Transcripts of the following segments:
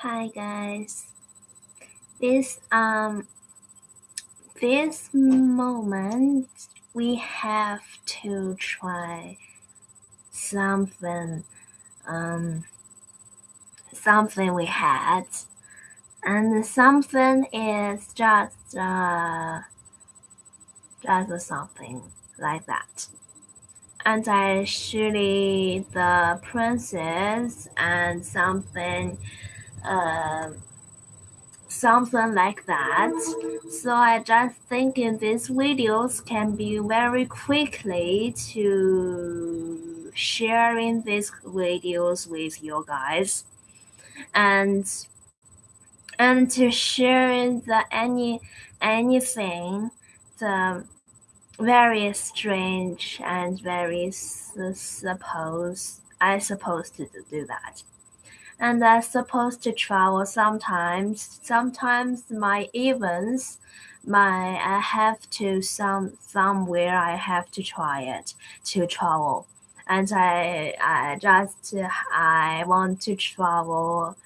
Hi guys. This um this moment we have to try something um something we had and something is just uh just something like that and I surely the princess and something uh, something like that. So I just thinking these videos can be very quickly to sharing these videos with you guys and and to sharing the any anything the very strange and very suppose I supposed to do that. And I supposed to travel sometimes. Sometimes my events, my I have to some somewhere I have to try it to travel. And I I just I want to travel.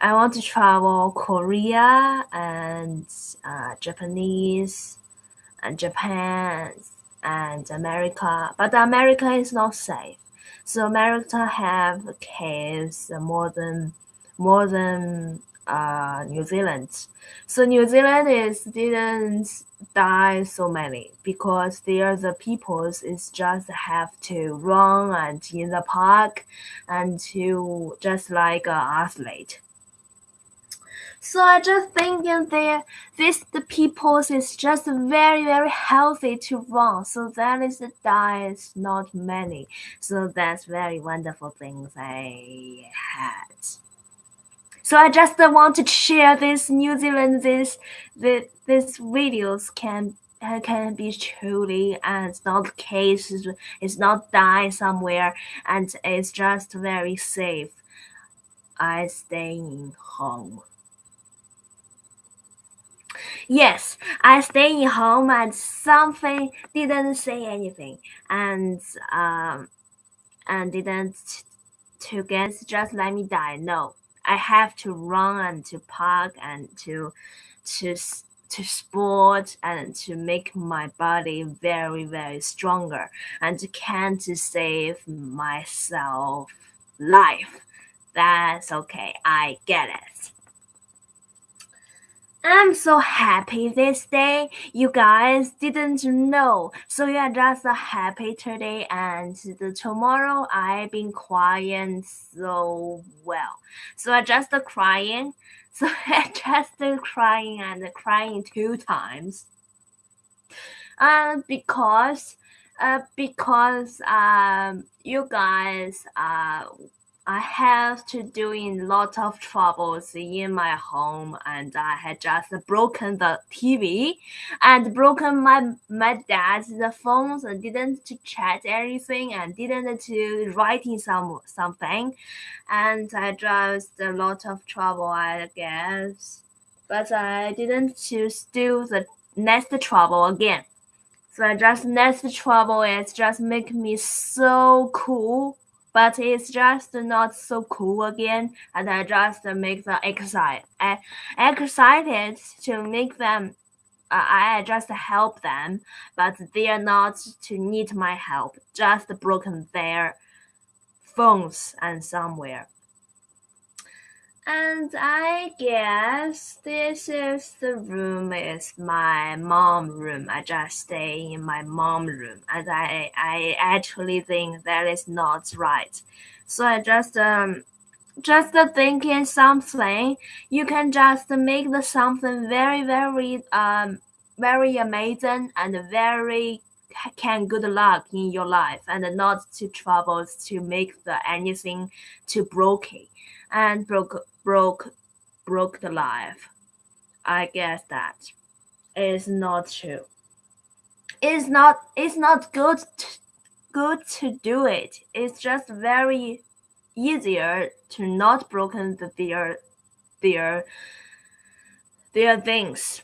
I want to travel Korea and uh, Japanese and Japan and America, but America is not safe. So America have cases more than more than uh, New Zealand. So New Zealand is didn't die so many because there the peoples is just have to run and in the park and to just like an athlete. So I just thinking that this the peoples is just very very healthy to run. So that is the diet not many. So that's very wonderful things I had. So I just want to share this New Zealand this this this videos can uh, can be truly and it's not the case it's not die somewhere and it's just very safe. I staying home. Yes, I stay in home and something didn't say anything and um and didn't to get just let me die. No, I have to run and to park and to to to sport and to make my body very very stronger and can to save myself life. That's okay. I get it. I'm so happy this day. You guys didn't know. So you are just happy today and the tomorrow I've been crying so well. So I just crying. So I just crying and crying two times. Uh, because uh, because um, you guys uh, I have to doing lot of troubles in my home and I had just broken the TV and broken my my dad's the phones and didn't to chat everything and didn't to writing some something. And I just a lot of trouble I guess. But I didn't to do the next trouble again. So I just next trouble is just make me so cool but it's just not so cool again and I just make them excited excited to make them uh, I just help them but they are not to need my help just broken their phones and somewhere and I guess this is the room is my mom room. I just stay in my mom room and I I actually think that is not right. So I just um just thinking something you can just make the something very very um very amazing and very can good luck in your life and not to troubles to make the anything too broken and broke broke broke the life. I guess that is not true. It's not it's not good to, good to do it. It's just very easier to not broken the, their their their things.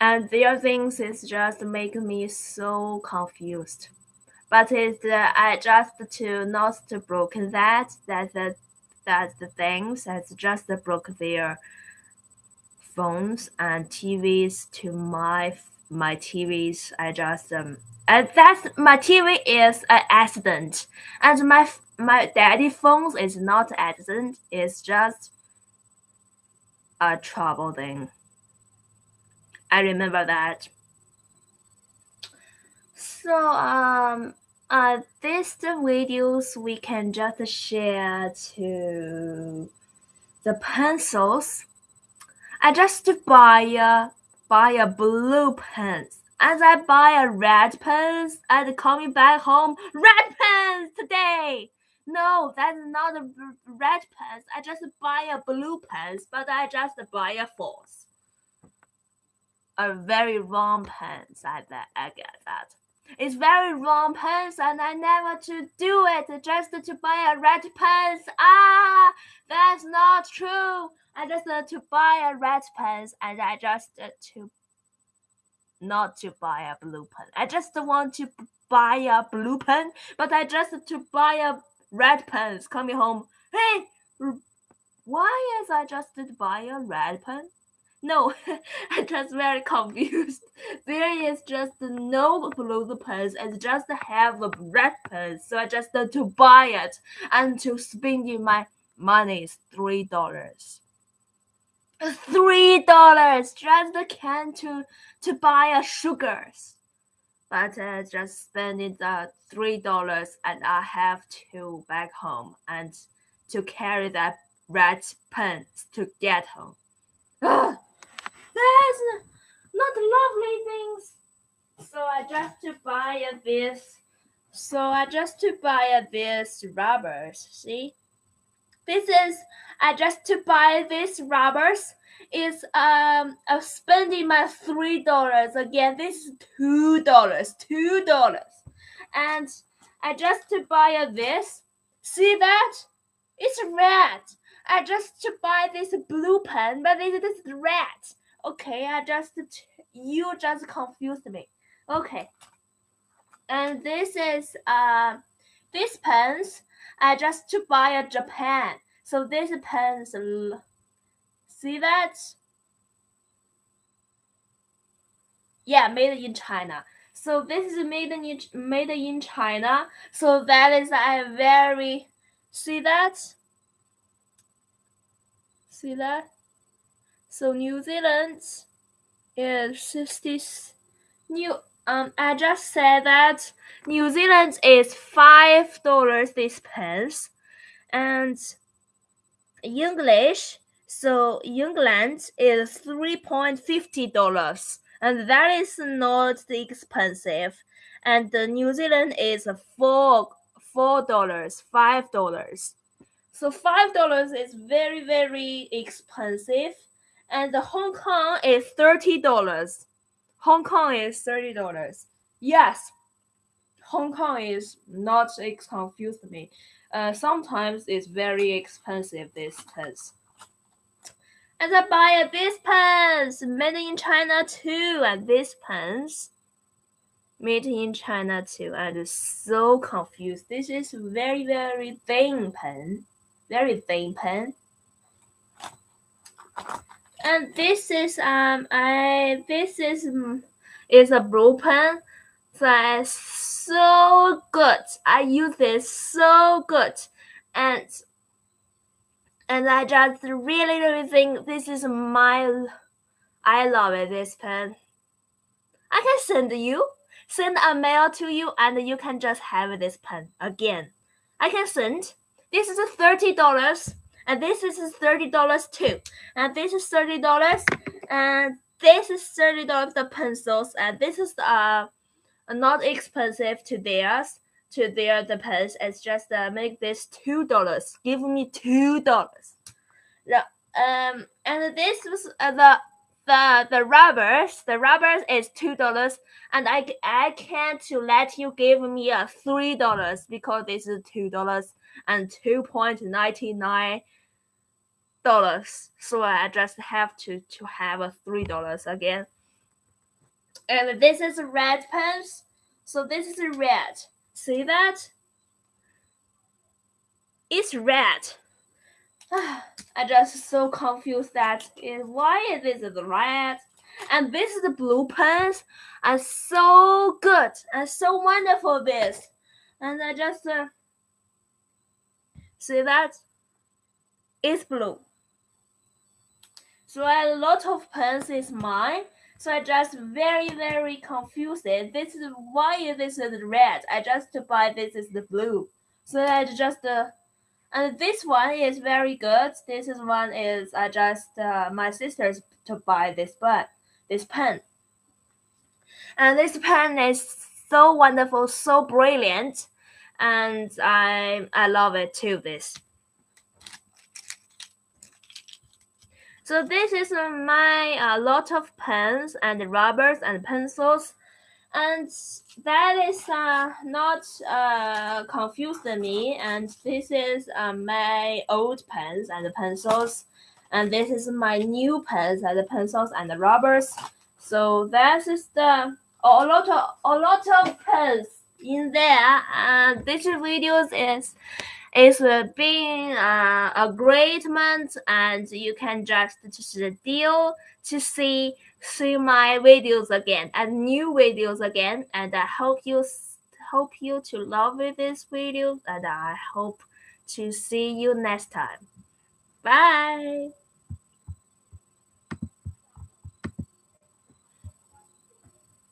And their things is just make me so confused. But it's uh, I just to not to broken that that the that the things has just broke their phones and TVs to my my TVs. I just um and that's my TV is an accident, and my my daddy phones is not accident. It's just a trouble thing. I remember that. So um uh these the videos we can just share to the pencils. I just buy a buy a blue pen As I buy a red pen and coming back home red pen today. No, that's not a red pen. I just buy a blue pen, but I just buy a false. A very wrong pen. I bet I get that. It's very wrong pens and I never to do it just to buy a red pens. Ah, that's not true. I just uh, to buy a red pens and I just uh, to not to buy a blue pen. I just want to buy a blue pen, but I just to buy a red pens coming home. Hey, why is I just to buy a red pen? No, I'm just very confused. There is just no blue pens and just have a red pen. So I just uh, to buy it and to spend my money is three dollars. Three dollars just can to to buy a sugars. But I just spending the three dollars and I have to back home and to carry that red pens to get home. Ugh. That's not lovely things. So I just to buy a this. So I just to buy a this rubbers. See, this is I just to buy this rubbers is um uh, spending my three dollars again. This is two dollars, two dollars, and I just to buy a this. See that? It's red. I just to buy this blue pen, but it is red. Okay, I just you just confused me. Okay. And this is uh this pens I just to buy a Japan. So this pens see that? Yeah, made in China. So this is made in made in China. So that is a very see that? See that? So New Zealand is sixty. New um, I just said that New Zealand is five dollars this pence, and English. So England is three point fifty dollars, and that is not expensive. And New Zealand is four four dollars, five dollars. So five dollars is very very expensive and the Hong Kong is thirty dollars. Hong Kong is thirty dollars. Yes, Hong Kong is not it confused me. Uh, sometimes it's very expensive. This pens. And I buy a this pens made in China too, and this pens made in China too. And so confused. This is very very thin pen, very thin pen and this is um I this is mm, is a blue pen that's so good. I use this so good, and and I just really really think this is my I love it this pen. I can send you send a mail to you and you can just have this pen again. I can send. This is thirty dollars and this is thirty dollars too, and this is thirty dollars, and this is thirty dollars the pencils, and this is uh not expensive to theirs to their the pens. It's just uh, make this two dollars. Give me two dollars. The um and this was uh, the the the rubbers the rubbers is two dollars and I I can't to let you give me a three dollars because this is two dollars and two point ninety nine dollars. So I just have to to have a three dollars again. And this is a red pens. So this is red. See that? It's red. I just so confused that is why this is red and this is the blue pens are so good and so wonderful this and I just uh, see that it's blue so a lot of pens is mine so I just very very confused this is why this is red I just buy this is the blue so I just uh, and this one is very good. This is one is I just uh, my sister's to buy this pen, this pen. And this pen is so wonderful, so brilliant, and I I love it too. This. So this is my uh, lot of pens and rubbers and pencils and that is uh, not uh, confusing me. And this is uh, my old pens and pencils, and this is my new pens and the pencils and the rubbers. So that is the a lot of a lot of pens in there. And this video is is being uh, a great month, and you can just just deal to see see my videos again and new videos again and i hope you hope you to love this video and i hope to see you next time. Bye